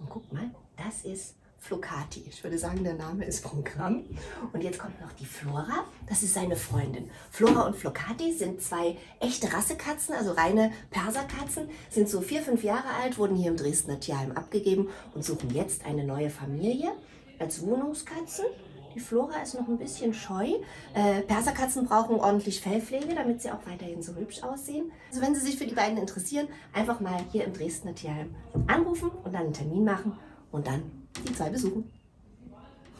Und guck mal, das ist Flocati. Ich würde sagen, der Name ist Programm. Und jetzt kommt noch die Flora. Das ist seine Freundin. Flora und Flocati sind zwei echte Rassekatzen, also reine Perserkatzen. Sind so vier, fünf Jahre alt, wurden hier im Dresdner Tierheim abgegeben und suchen jetzt eine neue Familie als Wohnungskatzen. Die Flora ist noch ein bisschen scheu. Äh, Perserkatzen brauchen ordentlich Fellpflege, damit sie auch weiterhin so hübsch aussehen. Also wenn Sie sich für die beiden interessieren, einfach mal hier im Dresdner Tierheim anrufen und dann einen Termin machen und dann die zwei besuchen.